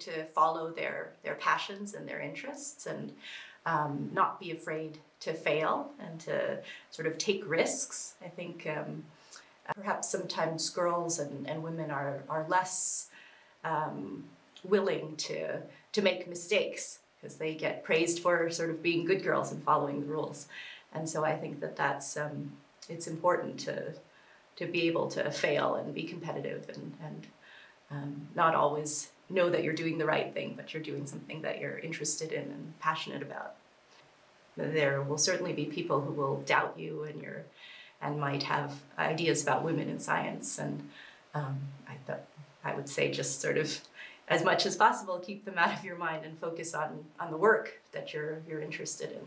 to follow their their passions and their interests and um, not be afraid to fail and to sort of take risks. I think um, perhaps sometimes girls and, and women are, are less um, willing to, to make mistakes because they get praised for sort of being good girls and following the rules. And so I think that that's, um, it's important to, to be able to fail and be competitive and, and um, not always know that you're doing the right thing, but you're doing something that you're interested in and passionate about. There will certainly be people who will doubt you and your and might have ideas about women in science. And um, I thought I would say just sort of as much as possible keep them out of your mind and focus on on the work that you're you're interested in.